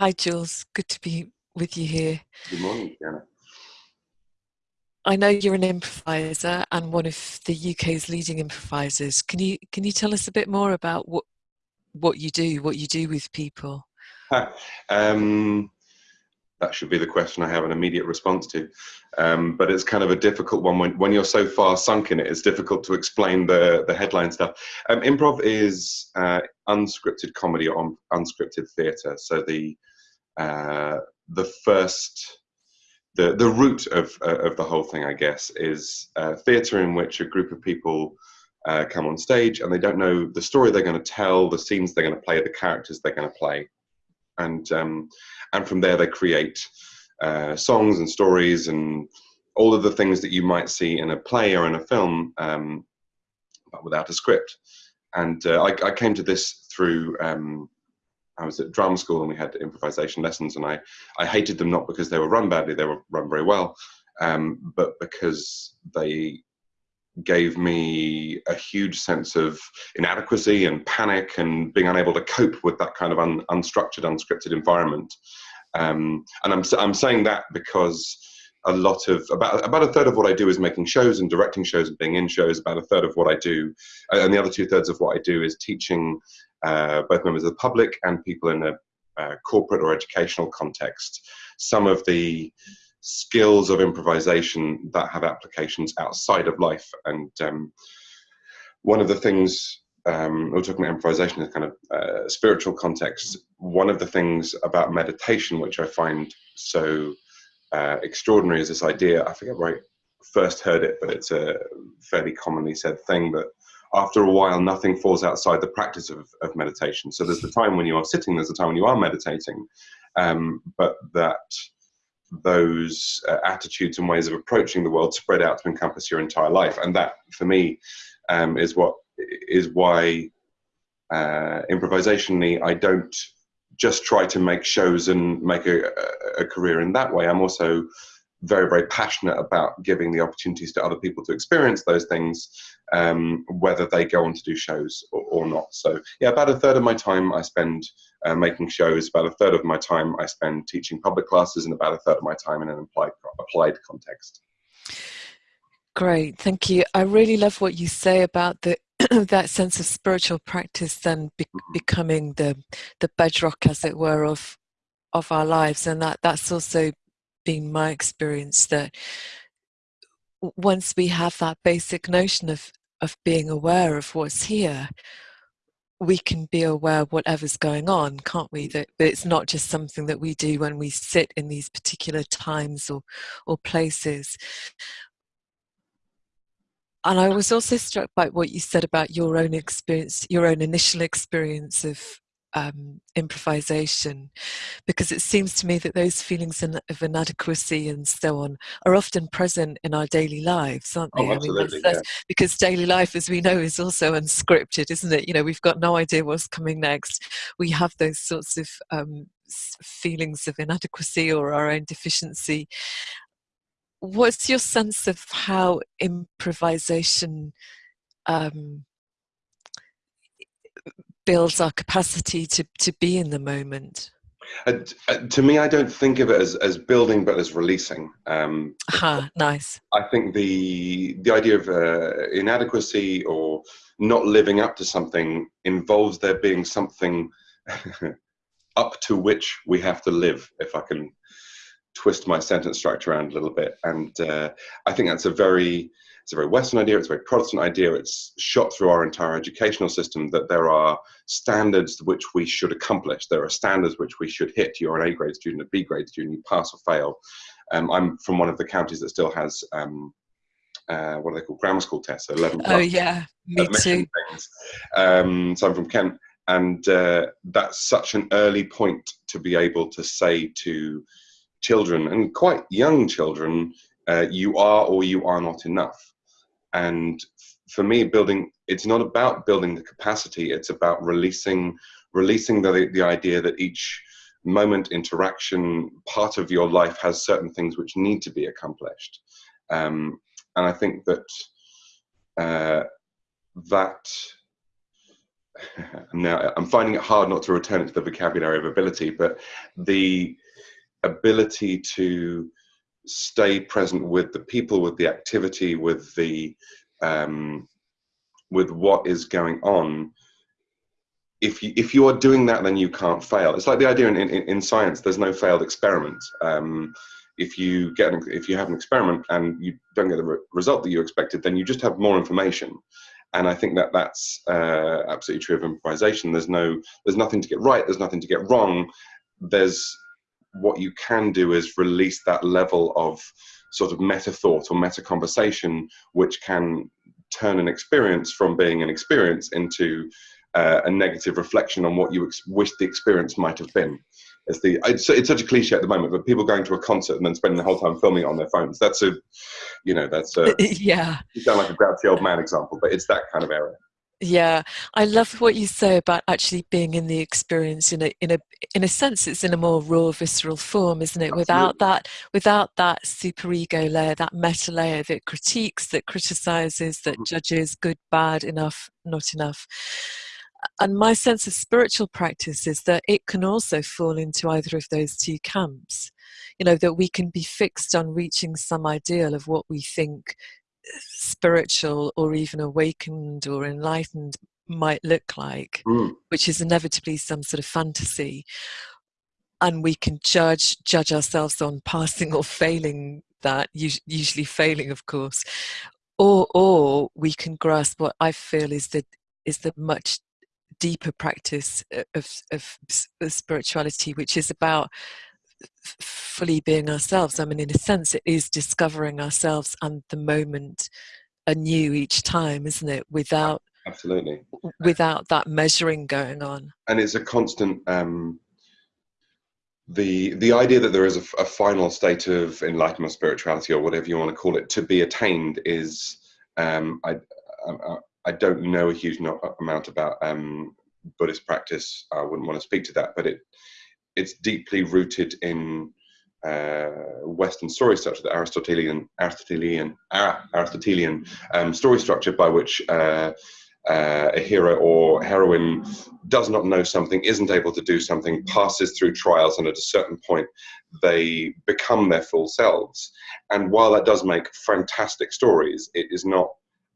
Hi, Jules. Good to be with you here. Good morning, Diana. I know you're an improviser and one of the UK's leading improvisers. Can you can you tell us a bit more about what what you do, what you do with people? Um, that should be the question I have an immediate response to. Um, but it's kind of a difficult one when, when you're so far sunk in it. It's difficult to explain the the headline stuff. Um, improv is uh, unscripted comedy or unscripted theatre. So the uh, the first the the root of uh, of the whole thing, I guess, is uh, theatre in which a group of people uh, come on stage and they don't know the story they're going to tell, the scenes they're going to play, the characters they're going to play, and um, and from there they create uh, songs and stories and all of the things that you might see in a play or in a film, um, but without a script. And uh, I, I, came to this through. Um, I was at drama school and we had improvisation lessons, and I, I hated them not because they were run badly; they were run very well, um, but because they gave me a huge sense of inadequacy and panic and being unable to cope with that kind of un, unstructured, unscripted environment. Um, and I'm, I'm saying that because a lot of about about a third of what I do is making shows and directing shows and being in shows. About a third of what I do, and the other two thirds of what I do is teaching uh, both members of the public and people in a uh, corporate or educational context. Some of the skills of improvisation that have applications outside of life. And um, one of the things um, we're talking about improvisation in kind of uh, spiritual context. One of the things about meditation, which I find so uh, extraordinary, is this idea. I forget where I first heard it, but it's a fairly commonly said thing that after a while, nothing falls outside the practice of, of meditation. So there's the time when you are sitting, there's the time when you are meditating, um, but that those uh, attitudes and ways of approaching the world spread out to encompass your entire life. And that, for me, um, is what is why uh, improvisationally I don't just try to make shows and make a, a, career in that way. I'm also very, very passionate about giving the opportunities to other people to experience those things, um, whether they go on to do shows or, or, not. So, yeah, about a third of my time I spend uh, making shows, about a third of my time I spend teaching public classes, and about a third of my time in an applied, applied context. Great, thank you. I really love what you say about the that sense of spiritual practice then be- mm-hmm. becoming the the bedrock, as it were, of of our lives, and that that's also been my experience that once we have that basic notion of of being aware of what's here we can be aware of whatever's going on can't we? That but it's not just something that we do when we sit in these particular times or or places. And I was also struck by what you said about your own experience, your own initial experience of um, improvisation because it seems to me that those feelings of inadequacy and so on are often present in our daily lives aren't they oh, absolutely, I mean, that's, that's yeah. because daily life as we know is also unscripted isn't it? You know we've got no idea what's coming next. We have those sorts of um, feelings of inadequacy or our own deficiency. What's your sense of how improvisation um, builds our capacity to, to be in the moment? Uh, uh, to me, I don't think of it as, as building, but as releasing. Um, Aha, nice. I think the the idea of uh, inadequacy or not living up to something involves there being something up to which we have to live. If I can twist my sentence structure around a little bit, and uh, I think that's a very it's a very Western idea, it's a very Protestant idea, it's shot through our entire educational system that there are standards which we should accomplish. There are standards which we should hit. You're an A grade student, a B grade student, you pass or fail. Um, I'm from one of the counties that still has um, uh, what are they called? Grammar school tests, 11 Oh, yeah, me too. Um, so I'm from Kent. And uh, that's such an early point to be able to say to children and quite young children, uh, you are or you are not enough. And for me, building it's not about building the capacity; it's about releasing releasing the the idea that each moment interaction part of your life has certain things which need to be accomplished. Um, and i think that uh, that now I'm finding it hard not to return it to the vocabulary of ability, but the ability to stay present with the people, with the activity, with the um, with what is going on. If you if you are doing that, then you can't fail. It's like the idea in, in, in science. There's no failed experiment. Um, if you get an, if you have an experiment and you don't get the re result that you expected, then you just have more information. And I think that that's uh, absolutely true of improvisation. There's no there's nothing to get right. There's nothing to get wrong. There's what you can do is release that level of sort of meta thought or meta conversation, which can turn an experience from being an experience into uh, a negative reflection on what you wish the experience might have been. It's the it's, it's, such a cliche at the moment, but people going to a concert and then spending the whole time filming it on their phones. That's a, you know, that's a yeah. You sound like a grouchy old man example, but it's that kind of area. Yeah, I love what you say about actually being in the experience in a in a in a sense it's in a more raw visceral form, isn't it? Absolutely. Without that without that super ego layer, that meta layer that critiques, that criticizes, that mm-hmm. judges good, bad, enough, not enough. And my sense of spiritual practice is that it can also fall into either of those two camps. You know, that we can be fixed on reaching some ideal of what we think spiritual or even awakened or enlightened might look like, mm. which is inevitably some sort of fantasy. And we can judge judge ourselves on passing or failing that, usually failing, of course, or or we can grasp what I feel is the is the much deeper practice of, of, of spirituality, which is about fully being ourselves. I mean, in a sense, it is discovering ourselves and the moment anew each time, isn't it? Without absolutely without that measuring going on. And it's a constant. Um, the the idea that there is a, a final state of enlightenment, spirituality, or whatever you want to call it, to be attained is. Um, I, I, I don't know a huge amount about um, Buddhist practice. I wouldn't want to speak to that, but it it's deeply rooted in uh, Western story structure, the Aristotelian Aristotelian ah, Aristotelian um, story structure by which uh, uh, a hero or heroine does not know something, isn't able to do something, passes through trials, and at a certain point they become their full selves. And while that does make fantastic stories, it is not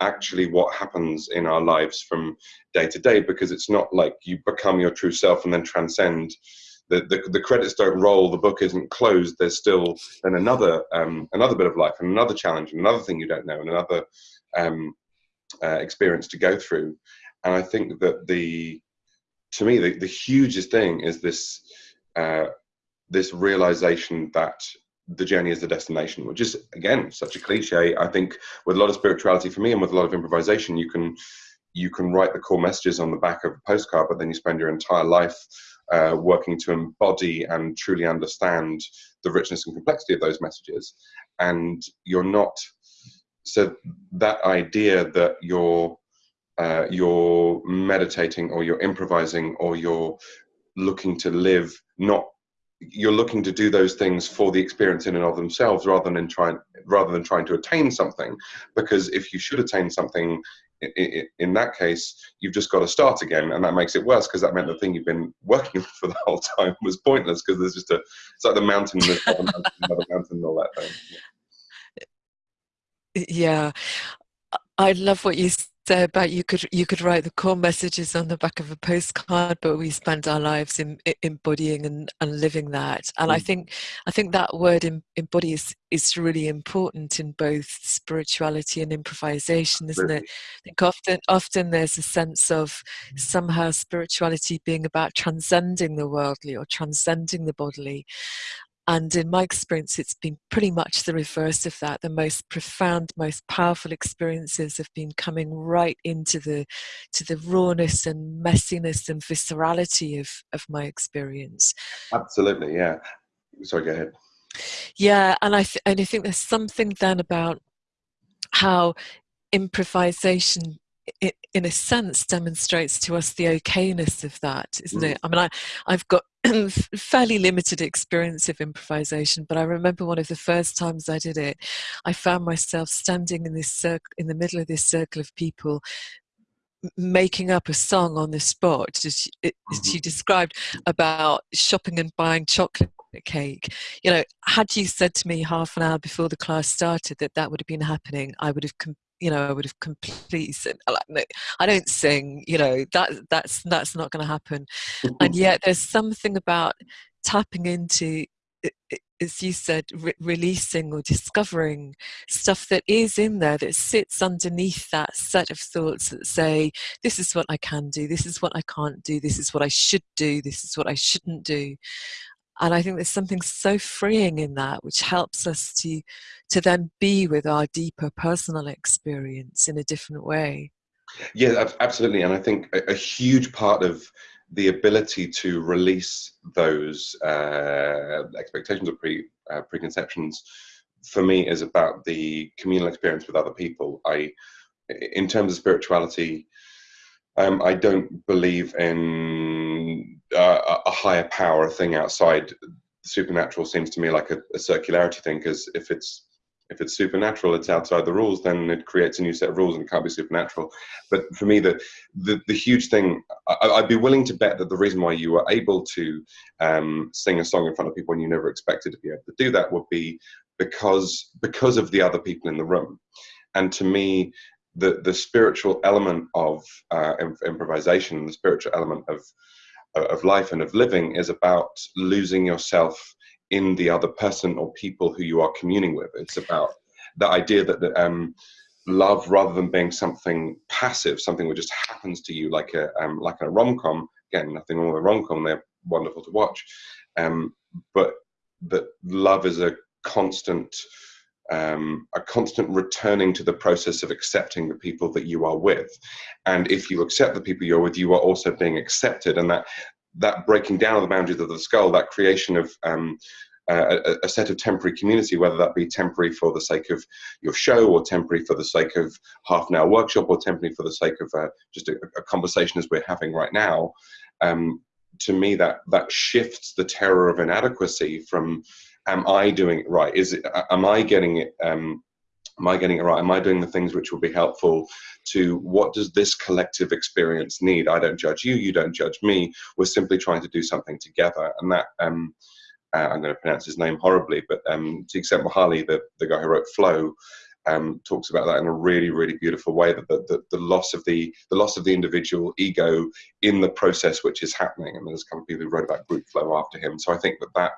actually what happens in our lives from day to day because it's not like you become your true self and then transcend the, the, the, credits don't roll, the book isn't closed, there's still then another um, another bit of life and another challenge and another thing you don't know and another um, uh, experience to go through. And I think that the to me the, the hugest thing is this uh, this realization that the journey is the destination, which is again such a cliche. I think with a lot of spirituality for me and with a lot of improvisation, you can you can write the core messages on the back of a postcard, but then you spend your entire life uh, working to embody and truly understand the richness and complexity of those messages. And you're not, so that idea that you're, uh, you're meditating or you're improvising or you're looking to live not you're looking to do those things for the experience in and of themselves rather than trying rather than trying to attain something because if you should attain something in, in that case, you've just got to start again, and that makes it worse because that meant the thing you've been working for the whole time was pointless because there's just a it's like the mountain, the mountain, another mountain, and all that thing. Yeah. yeah, I love what you say about you could you could write the core messages on the back of a postcard but we spend our lives in, in embodying and, and living that. And mm. i think i think that word in, embody is, is really important in both spirituality and improvisation isn't it? I think often often there's a sense of somehow spirituality being about transcending the worldly or transcending the bodily and in my experience, it's been pretty much the reverse of that. The most profound, most powerful experiences have been coming right into the to the rawness and messiness and viscerality of, of my experience. Absolutely, yeah. Sorry, go ahead. Yeah, and I and I think there's something then about how improvisation in a sense demonstrates to us the okayness of that isn't mm. it i mean I, i've got fairly limited experience of improvisation but i remember one of the first times i did it i found myself standing in this circle in the middle of this circle of people making up a song on the spot, as, as you described about shopping and buying chocolate cake. You know, had you said to me half an hour before the class started that that would have been happening, I would have you know, I would have completely said, uh, I don't sing, you know, that that's that's not going to happen. Mm-hmm. and yet, there's something about tapping into, as you said, re releasing or discovering stuff that is in there that sits underneath that set of thoughts that say, this is what I can do, this is what I can't do, this is what I should do, this is what I shouldn't do and I think there's something so freeing in that, which helps us to to then be with our deeper personal experience in a different way. Yeah, absolutely, and I think a, a huge part of the ability to release those uh, expectations or pre uh, preconceptions for me is about the communal experience with other people. I, in terms of spirituality, um, I don't believe in uh, a higher power a thing outside. Supernatural seems to me like a, a circularity thing because if it's if it's supernatural, it's outside the rules, then it creates a new set of rules and it can't be supernatural. But for me, the the, the huge thing, I, would be willing to bet that the reason why you were able to um, sing a song in front of people when you never expected to be able to do that would be because because of the other people in the room. And to me, the the spiritual element of uh, improvisation, the spiritual element of of life and of living is about losing yourself in the other person or people who you are communing with. It's about the idea that, that um, love, rather than being something passive, something that just happens to you, like a um, like a rom com. Again, nothing wrong with a rom com; they're wonderful to watch. Um, but that love is a constant um, a constant returning to the process of accepting the people that you are with. And if you accept the people you're with, you are also being accepted. And that that breaking down of the boundaries of the skull, that creation of um, a, a, set of temporary community, whether that be temporary for the sake of your show, or temporary for the sake of half an hour workshop, or temporary for the sake of uh, just a, a, conversation as we're having right now. Um, to me, that that shifts the terror of inadequacy from am I doing it right? Is it, am I getting it, um, am I getting it right? Am I doing the things which will be helpful to what does this collective experience need? I don't judge you, you don't judge me. We're simply trying to do something together. And that, um, uh, I'm going to pronounce his name horribly, but um, Csikszentmihalyi, the, the guy who wrote Flow, um, talks about that in a really, really beautiful way. That the, the, the, loss of the the loss of the individual ego in the process which is happening. And there's a couple of people who wrote about group flow after him. So I think that that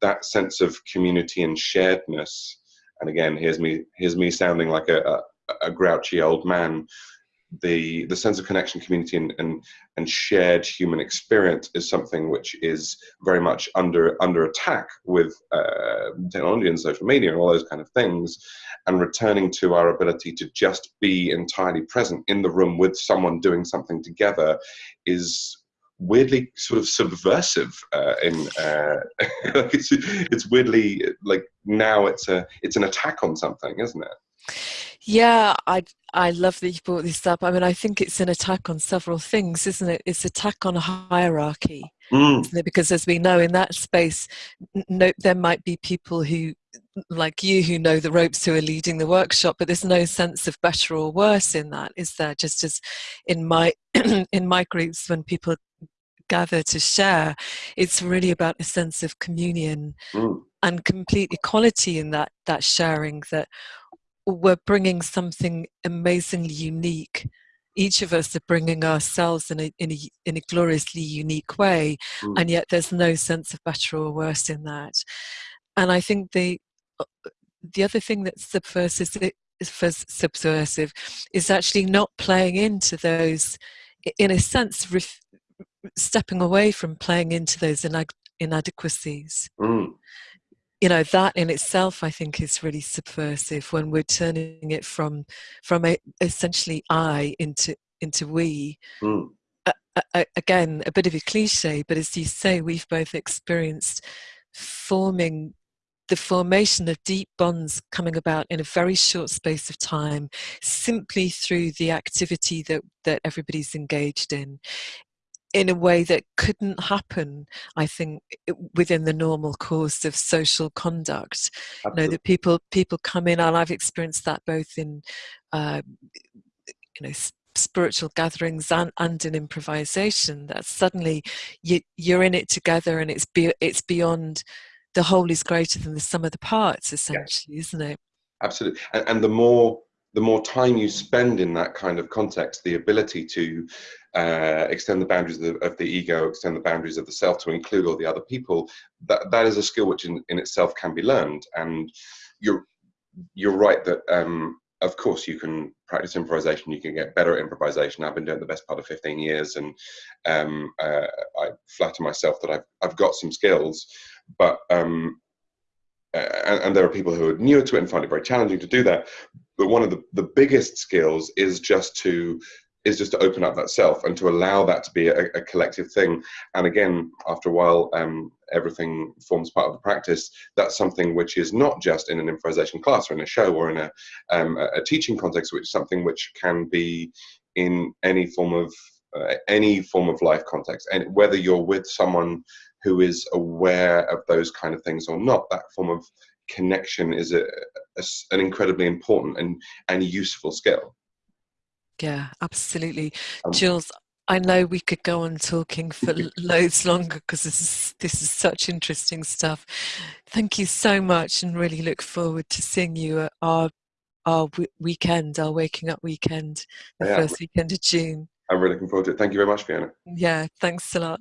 that sense of community and sharedness. And again here's me here's me sounding like a, a, a grouchy old man. The the sense of connection community and, and and shared human experience is something which is very much under under attack with uh, technology and social media and all those kind of things and returning to our ability to just be entirely present in the room with someone doing something together is weirdly sort of subversive uh, in uh, it's, it's weirdly like now it's a it's an attack on something isn't it? Yeah i i love that you brought this up. I mean i think it's an attack on several things isn't it? It's attack on a hierarchy mm. because as we know in that space no, there might be people who like you who know the ropes who are leading the workshop but there's no sense of better or worse in that is there? Just as in my in my groups when people gather to share it's really about a sense of communion mm. and complete equality in that that sharing that we're bringing something amazingly unique each of us are bringing ourselves in a, in a, in a gloriously unique way mm. and yet there's no sense of better or worse in that and i think the uh, the other thing that's subversive is subversive is actually not playing into those in a sense ref, stepping away from playing into those inadequacies. Mm. You know that in itself, I think, is really subversive when we're turning it from from a, essentially I into into we. Mm. again, a bit of a cliche, but as you say, we've both experienced forming the formation of deep bonds coming about in a very short space of time simply through the activity that, that everybody's engaged in in a way that couldn't happen, I think, within the normal course of social conduct. Absolutely. You know, that people people come in, and I've experienced that both in, uh, you know, spiritual gatherings and, and in improvisation that suddenly you, you're in it together and it's be, it's beyond the whole is greater than the sum of the parts essentially yeah. isn't it absolutely and, and, the more the more time you spend in that kind of context the ability to uh, extend the boundaries of the, of the, ego extend the boundaries of the self to include all the other people that that is a skill which in, in itself can be learned. And you're you're right that um, of course you can practice improvisation you can get better at improvisation. I've been doing the best part of 15 years and um, uh, i flatter myself that I've, I've got some skills but um, and, and, there are people who are newer to it and find it very challenging to do that. But one of the, the biggest skills is just to is just to open up that self and to allow that to be a, a collective thing. And again after a while um, everything forms part of the practice. That's something which is not just in an improvisation class or in a show or in a, um, a teaching context which is something which can be in any form of uh, any form of life context. And whether you're with someone who is aware of those kind of things or not that form of connection is a, a, an incredibly important and, and useful skill yeah absolutely um, jules I know we could go on talking for loads longer because this is this is such interesting stuff. Thank you so much, and really look forward to seeing you at our our weekend, our waking up weekend, the yeah. first weekend of June. I'm really looking forward to it. Thank you very much, Fiona. Yeah, thanks a lot.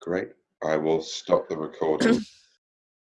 Great. I will stop the recording.